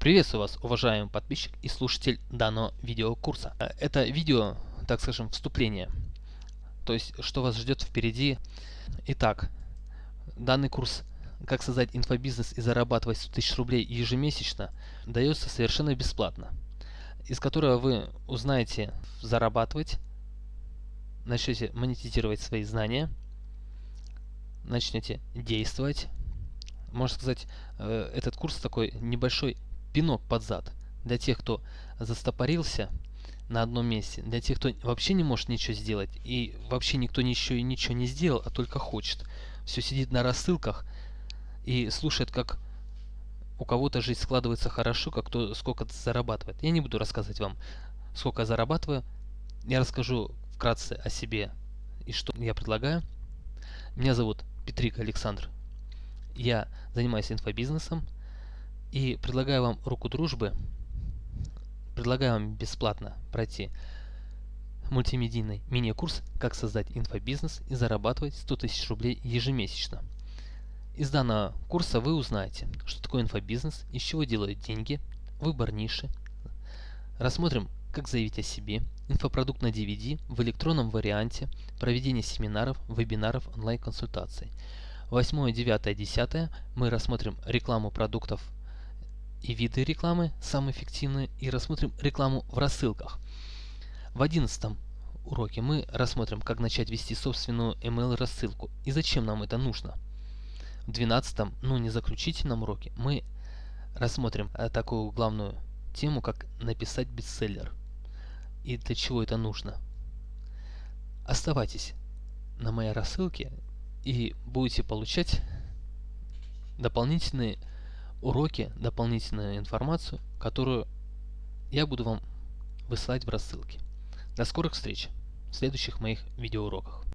Приветствую вас, уважаемый подписчик и слушатель данного видеокурса. Э, это видео, так скажем, вступление. То есть, что вас ждет впереди. Итак, данный курс «Как создать инфобизнес и зарабатывать 100 тысяч рублей ежемесячно» дается совершенно бесплатно. Из которого вы узнаете зарабатывать, начнете монетизировать свои знания, начнете действовать, можно сказать, э, этот курс такой небольшой пинок под зад для тех, кто застопорился на одном месте, для тех, кто вообще не может ничего сделать, и вообще никто ничего ничего не сделал, а только хочет. Все сидит на рассылках и слушает, как у кого-то жизнь складывается хорошо, как кто сколько зарабатывает. Я не буду рассказывать вам, сколько я зарабатываю. Я расскажу вкратце о себе и что я предлагаю. Меня зовут Петрик Александр я занимаюсь инфобизнесом и предлагаю вам руку дружбы, предлагаю вам бесплатно пройти мультимедийный мини-курс «Как создать инфобизнес и зарабатывать 100 тысяч рублей ежемесячно». Из данного курса вы узнаете, что такое инфобизнес, из чего делают деньги, выбор ниши. Рассмотрим, как заявить о себе, инфопродукт на DVD в электронном варианте, проведение семинаров, вебинаров, онлайн-консультаций. 8, 9, 10 мы рассмотрим рекламу продуктов и виды рекламы, самые эффективные, и рассмотрим рекламу в рассылках. В 11 уроке мы рассмотрим, как начать вести собственную email рассылку и зачем нам это нужно. В 12, ну не заключительном уроке, мы рассмотрим э, такую главную тему, как написать бестселлер и для чего это нужно. Оставайтесь на моей рассылке и будете получать дополнительные уроки, дополнительную информацию, которую я буду вам высылать в рассылке. До скорых встреч в следующих моих видеоуроках.